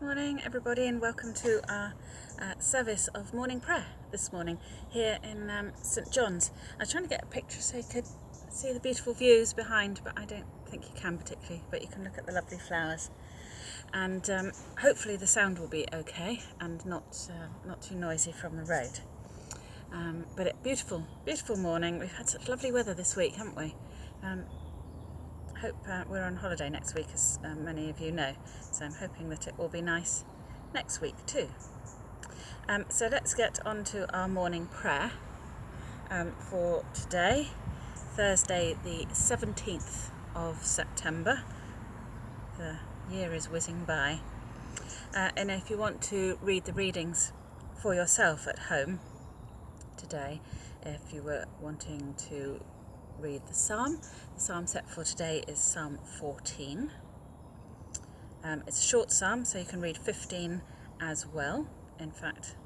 Good morning, everybody, and welcome to our uh, service of morning prayer this morning here in um, St John's. I was trying to get a picture so you could see the beautiful views behind, but I don't think you can particularly. But you can look at the lovely flowers, and um, hopefully the sound will be okay and not uh, not too noisy from the road. Um, but beautiful, beautiful morning. We've had such lovely weather this week, haven't we? Hope uh, we're on holiday next week, as uh, many of you know, so I'm hoping that it will be nice next week too. Um, so let's get on to our morning prayer um, for today, Thursday, the 17th of September. The year is whizzing by. Uh, and if you want to read the readings for yourself at home today, if you were wanting to read the psalm. The psalm set for today is Psalm 14. Um, it's a short psalm, so you can read 15 as well. In fact,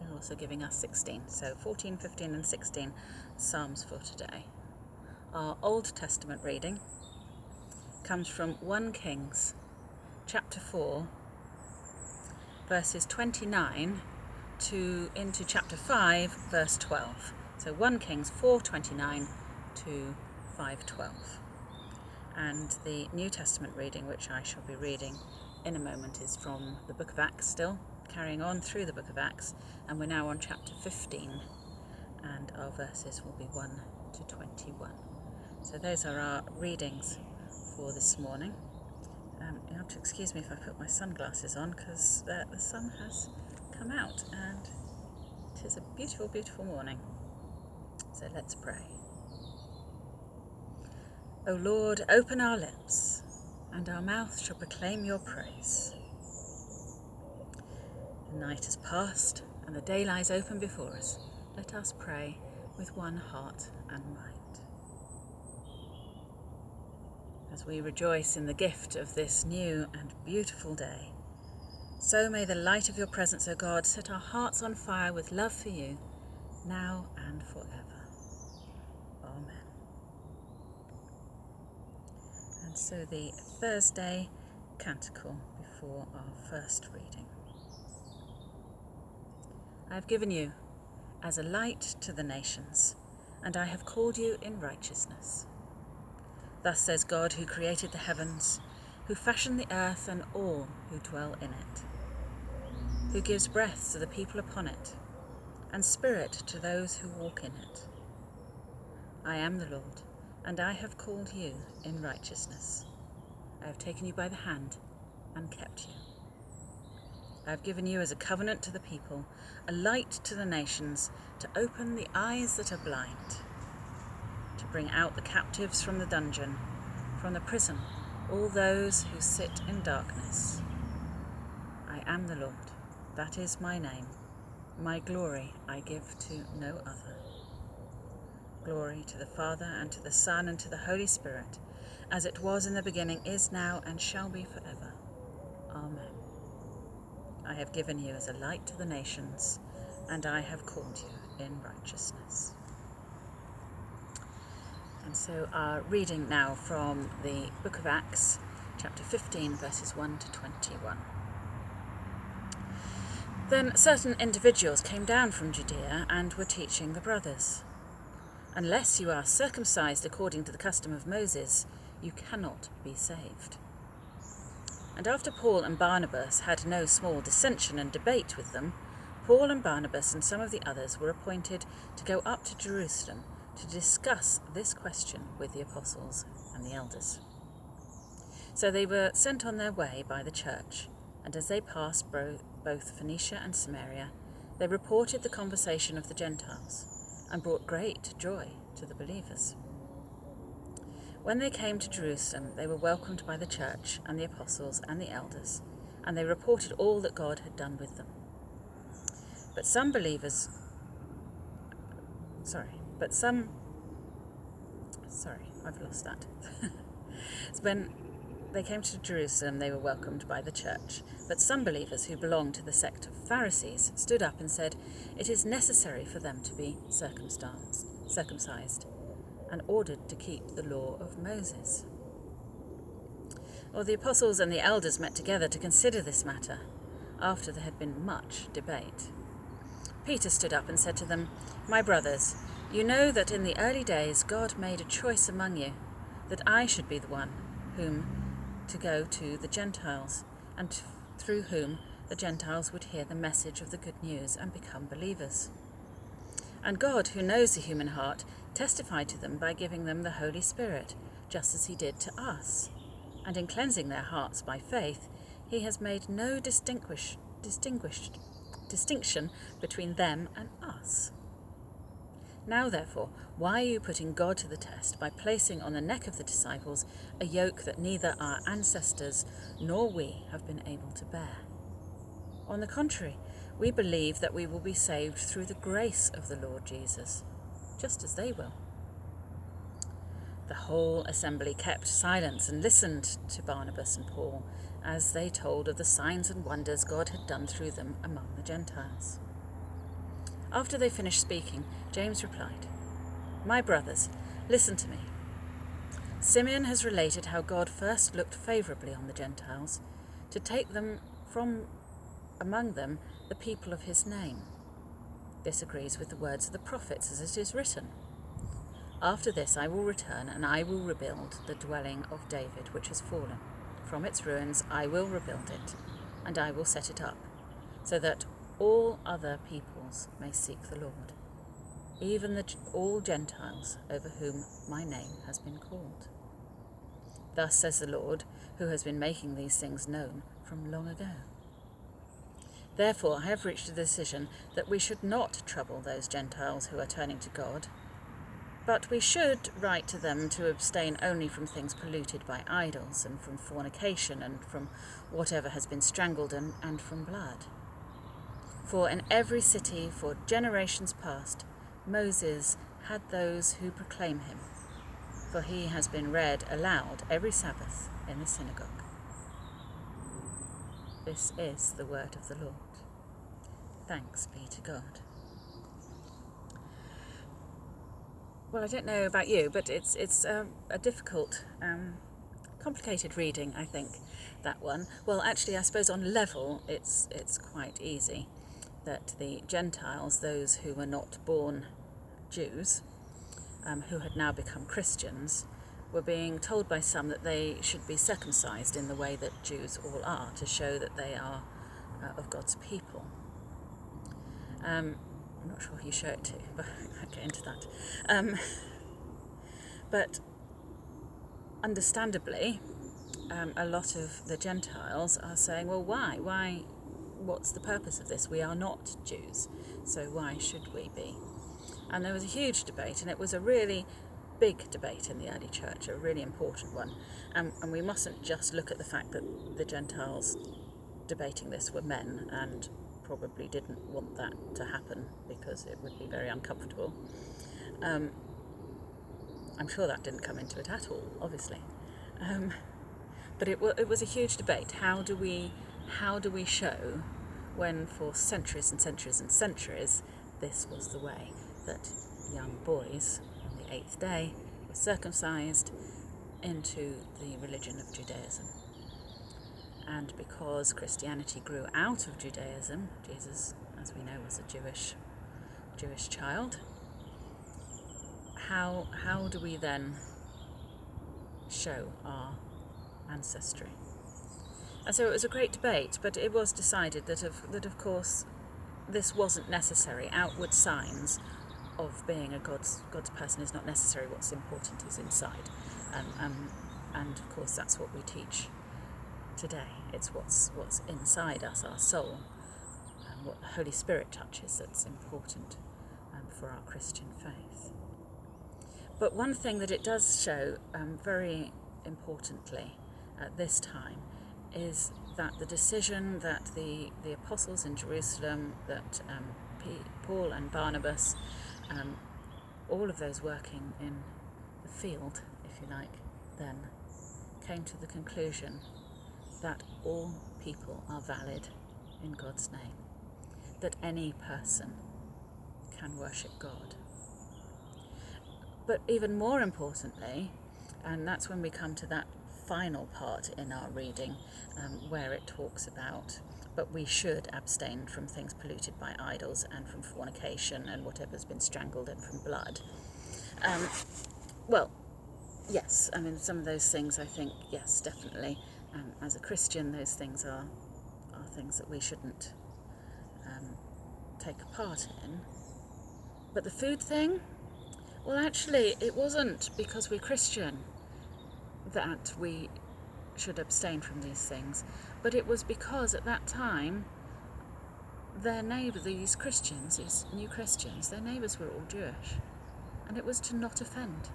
they're also giving us 16. So 14, 15, and 16 psalms for today. Our Old Testament reading comes from 1 Kings chapter 4, verses 29 to into chapter 5, verse 12. So 1 Kings 4:29 to 512. And the New Testament reading, which I shall be reading in a moment, is from the book of Acts still, carrying on through the book of Acts, and we're now on chapter 15, and our verses will be 1 to 21. So those are our readings for this morning. Um, you have to excuse me if I put my sunglasses on because uh, the sun has come out and it is a beautiful, beautiful morning. So let's pray. O Lord, open our lips, and our mouth shall proclaim your praise. The night has passed, and the day lies open before us. Let us pray with one heart and mind. As we rejoice in the gift of this new and beautiful day, so may the light of your presence, O God, set our hearts on fire with love for you, now and forever. And so the Thursday canticle before our first reading. I have given you as a light to the nations, and I have called you in righteousness. Thus says God, who created the heavens, who fashioned the earth and all who dwell in it, who gives breath to the people upon it, and spirit to those who walk in it. I am the Lord and I have called you in righteousness. I have taken you by the hand and kept you. I have given you as a covenant to the people, a light to the nations, to open the eyes that are blind, to bring out the captives from the dungeon, from the prison, all those who sit in darkness. I am the Lord, that is my name. My glory I give to no other. Glory to the Father, and to the Son, and to the Holy Spirit, as it was in the beginning, is now, and shall be forever. Amen. I have given you as a light to the nations, and I have called you in righteousness. And so, our reading now from the book of Acts, chapter 15, verses 1 to 21. Then certain individuals came down from Judea and were teaching the brothers. Unless you are circumcised according to the custom of Moses, you cannot be saved. And after Paul and Barnabas had no small dissension and debate with them, Paul and Barnabas and some of the others were appointed to go up to Jerusalem to discuss this question with the apostles and the elders. So they were sent on their way by the church, and as they passed both Phoenicia and Samaria, they reported the conversation of the Gentiles and brought great joy to the believers. When they came to Jerusalem, they were welcomed by the church and the apostles and the elders, and they reported all that God had done with them. But some believers, sorry, but some, sorry, I've lost that. when they came to Jerusalem, they were welcomed by the church. But some believers who belonged to the sect of Pharisees stood up and said, It is necessary for them to be circumcised and ordered to keep the law of Moses. Well, the apostles and the elders met together to consider this matter, after there had been much debate. Peter stood up and said to them, My brothers, you know that in the early days God made a choice among you, that I should be the one whom to go to the Gentiles, and through whom the Gentiles would hear the message of the good news and become believers. And God, who knows the human heart, testified to them by giving them the Holy Spirit, just as he did to us and in cleansing their hearts by faith, he has made no distinguish, distinguished distinction between them and us. Now, therefore, why are you putting God to the test by placing on the neck of the disciples a yoke that neither our ancestors nor we have been able to bear? On the contrary, we believe that we will be saved through the grace of the Lord Jesus, just as they will. The whole assembly kept silence and listened to Barnabas and Paul as they told of the signs and wonders God had done through them among the Gentiles. After they finished speaking, James replied, My brothers, listen to me. Simeon has related how God first looked favourably on the Gentiles to take them from among them the people of his name. This agrees with the words of the prophets as it is written. After this I will return, and I will rebuild the dwelling of David which has fallen. From its ruins I will rebuild it, and I will set it up, so that all other peoples may seek the Lord, even the, all Gentiles over whom my name has been called. Thus says the Lord, who has been making these things known from long ago. Therefore I have reached a decision that we should not trouble those Gentiles who are turning to God but we should write to them to abstain only from things polluted by idols, and from fornication, and from whatever has been strangled, and, and from blood. For in every city for generations past, Moses had those who proclaim him, for he has been read aloud every Sabbath in the synagogue. This is the word of the Lord. Thanks be to God. Well, I don't know about you, but it's it's um, a difficult, um, complicated reading. I think that one. Well, actually, I suppose on level, it's it's quite easy that the Gentiles, those who were not born Jews, um, who had now become Christians, were being told by some that they should be circumcised in the way that Jews all are, to show that they are uh, of God's people. Um, I'm not sure who you show it to, but I'll get into that. Um, but understandably, um, a lot of the Gentiles are saying, well, why? Why? What's the purpose of this? We are not Jews, so why should we be? And there was a huge debate, and it was a really big debate in the early church, a really important one. and we mustn't just look at the fact that the Gentiles debating this were men and probably didn't want that to happen because it would be very uncomfortable. Um, I'm sure that didn't come into it at all, obviously. Um, but it, it was a huge debate. How do we, how do we show when for centuries and centuries and centuries this was the way that young boys on the eighth day were circumcised into the religion of Judaism? and because Christianity grew out of Judaism, Jesus, as we know, was a Jewish Jewish child. How how do we then show our ancestry? And so it was a great debate, but it was decided that of that of course this wasn't necessary. Outward signs of being a God's God's person is not necessary. What's important is inside, and um, and of course that's what we teach today. It's what's what's inside us, our soul, and what the Holy Spirit touches that's important um, for our Christian faith. But one thing that it does show um, very importantly at this time is that the decision that the, the apostles in Jerusalem, that um, Paul and Barnabas, um, all of those working in the field, if you like, then came to the conclusion that all people are valid in God's name, that any person can worship God. But even more importantly, and that's when we come to that final part in our reading um, where it talks about but we should abstain from things polluted by idols and from fornication and whatever's been strangled and from blood. Um, well, yes, I mean, some of those things I think, yes, definitely. Um, as a Christian, those things are, are things that we shouldn't um, take a part in. But the food thing, well, actually, it wasn't because we're Christian that we should abstain from these things, but it was because at that time their neighbour, these Christians, these new Christians, their neighbours were all Jewish, and it was to not offend.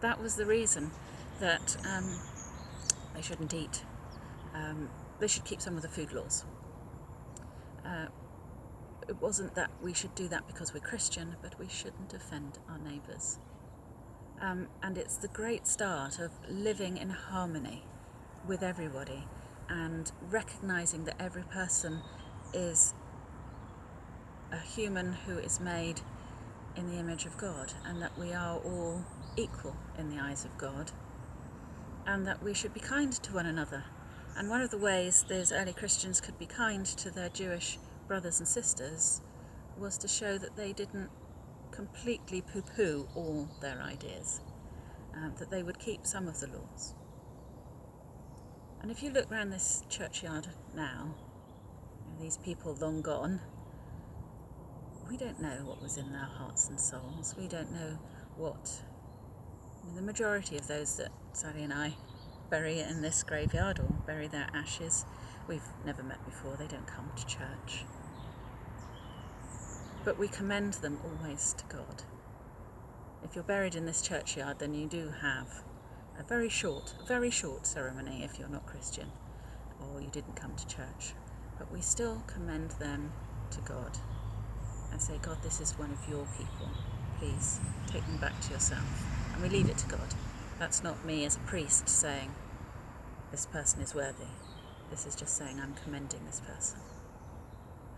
That was the reason that um, they shouldn't eat. Um, they should keep some of the food laws. Uh, it wasn't that we should do that because we're Christian, but we shouldn't offend our neighbours. Um, and it's the great start of living in harmony with everybody and recognizing that every person is a human who is made in the image of God and that we are all equal in the eyes of God and that we should be kind to one another. And one of the ways those early Christians could be kind to their Jewish brothers and sisters was to show that they didn't completely poo poo all their ideas, um, that they would keep some of the laws. And if you look around this churchyard now, these people long gone, we don't know what was in their hearts and souls. We don't know what. I mean, the majority of those that Sally and I bury in this graveyard or bury their ashes, we've never met before. They don't come to church. But we commend them always to God. If you're buried in this churchyard, then you do have a very short, very short ceremony if you're not Christian or you didn't come to church. But we still commend them to God and say, God, this is one of your people. Please take them back to yourself. And we leave it to God. That's not me as a priest saying, this person is worthy. This is just saying, I'm commending this person.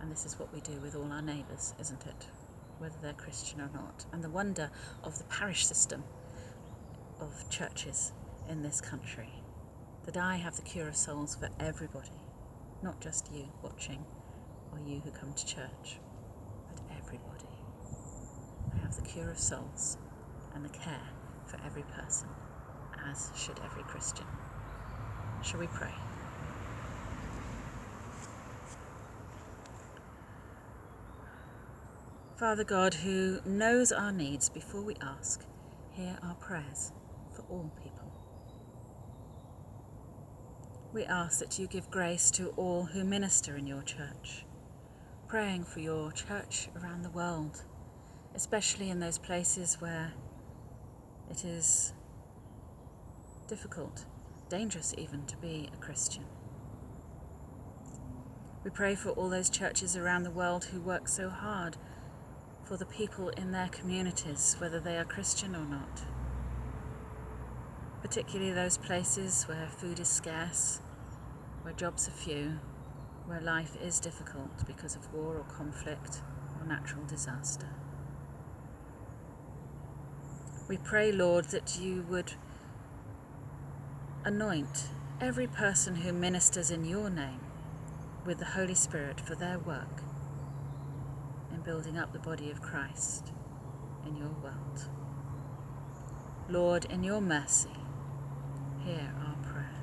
And this is what we do with all our neighbours, isn't it? Whether they're Christian or not. And the wonder of the parish system of churches in this country that I have the cure of souls for everybody, not just you watching or you who come to church, but everybody. I have the cure of souls and the care for every person, as should every Christian. Shall we pray? Father God, who knows our needs before we ask, hear our prayers for all people. We ask that you give grace to all who minister in your church, praying for your church around the world, especially in those places where it is difficult, dangerous even, to be a Christian. We pray for all those churches around the world who work so hard for the people in their communities, whether they are Christian or not. Particularly those places where food is scarce, where jobs are few, where life is difficult because of war or conflict or natural disaster. We pray, Lord, that you would anoint every person who ministers in your name with the Holy Spirit for their work building up the body of Christ in your world. Lord, in your mercy, hear our prayer.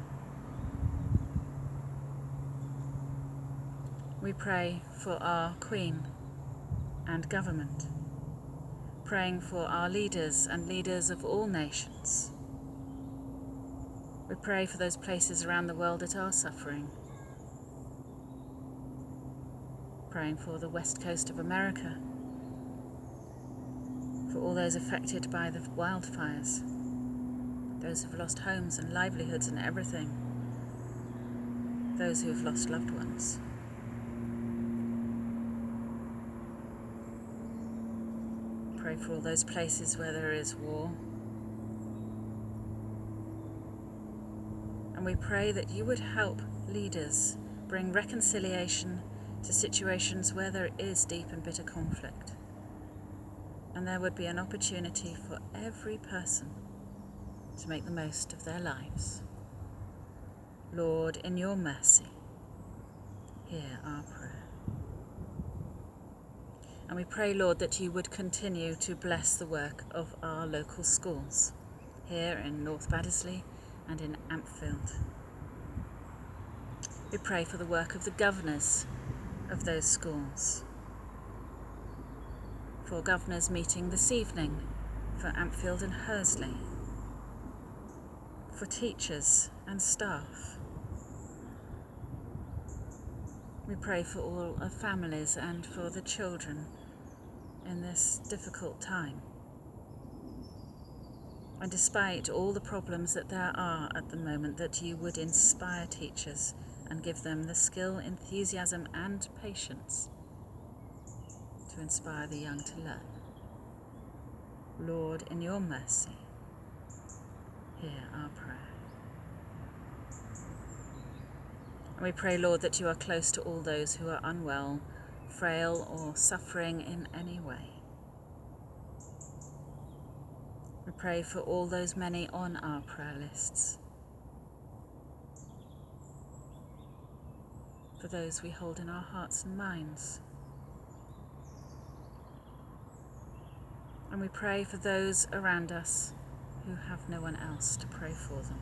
We pray for our Queen and government, praying for our leaders and leaders of all nations. We pray for those places around the world that are suffering praying for the west coast of America, for all those affected by the wildfires, those who've lost homes and livelihoods and everything, those who have lost loved ones. Pray for all those places where there is war. And we pray that you would help leaders bring reconciliation to situations where there is deep and bitter conflict. And there would be an opportunity for every person to make the most of their lives. Lord, in your mercy, hear our prayer. And we pray, Lord, that you would continue to bless the work of our local schools here in North Baddesley and in Ampfield. We pray for the work of the governors of those schools. For governors meeting this evening for Ampfield and Hursley. For teachers and staff. We pray for all our families and for the children in this difficult time. And despite all the problems that there are at the moment, that you would inspire teachers and give them the skill, enthusiasm, and patience to inspire the young to learn. Lord, in your mercy, hear our prayer. And we pray, Lord, that you are close to all those who are unwell, frail, or suffering in any way. We pray for all those many on our prayer lists those we hold in our hearts and minds. And we pray for those around us who have no one else to pray for them.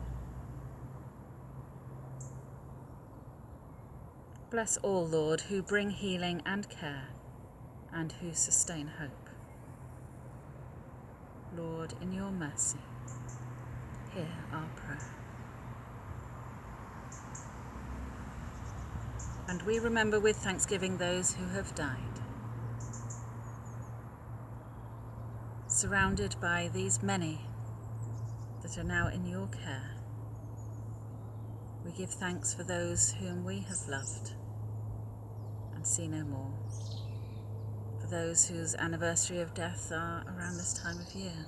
Bless all, Lord, who bring healing and care and who sustain hope. Lord, in your mercy, hear our prayer. And we remember with thanksgiving those who have died. Surrounded by these many that are now in your care, we give thanks for those whom we have loved and see no more, for those whose anniversary of death are around this time of year,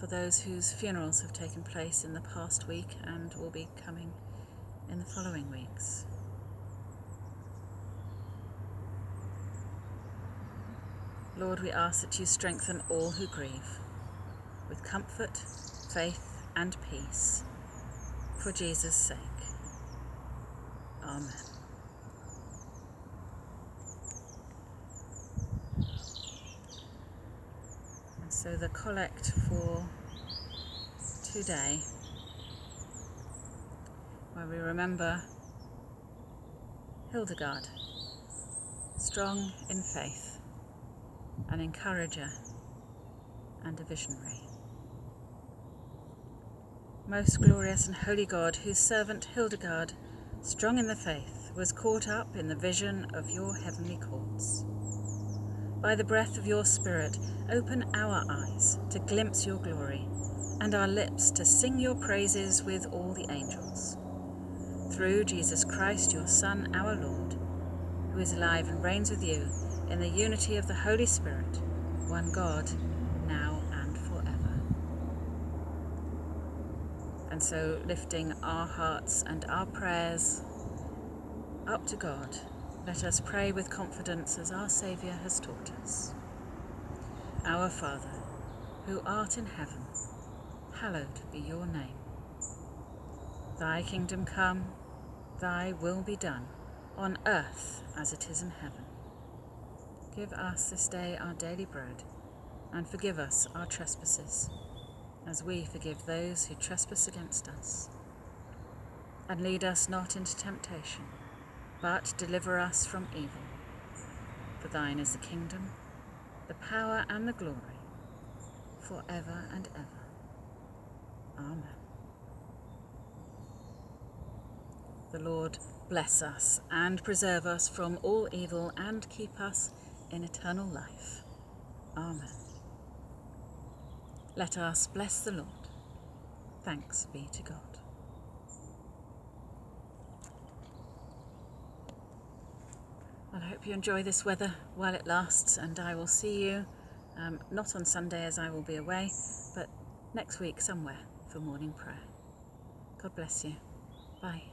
for those whose funerals have taken place in the past week and will be coming in the following weeks. Lord, we ask that you strengthen all who grieve with comfort, faith, and peace for Jesus' sake. Amen. And so the collect for today where we remember Hildegard, strong in faith, an encourager and a visionary. Most glorious and holy God, whose servant Hildegard, strong in the faith, was caught up in the vision of your heavenly courts. By the breath of your Spirit, open our eyes to glimpse your glory, and our lips to sing your praises with all the angels through Jesus Christ, your Son, our Lord, who is alive and reigns with you in the unity of the Holy Spirit, one God, now and forever. And so, lifting our hearts and our prayers up to God, let us pray with confidence as our Saviour has taught us. Our Father, who art in heaven, hallowed be your name. Thy kingdom come Thy will be done, on earth as it is in heaven. Give us this day our daily bread, and forgive us our trespasses, as we forgive those who trespass against us. And lead us not into temptation, but deliver us from evil. For thine is the kingdom, the power, and the glory, for ever and ever. Amen. The Lord bless us and preserve us from all evil and keep us in eternal life. Amen. Let us bless the Lord. Thanks be to God. Well, I hope you enjoy this weather while it lasts, and I will see you um, not on Sunday as I will be away, but next week somewhere for morning prayer. God bless you. Bye.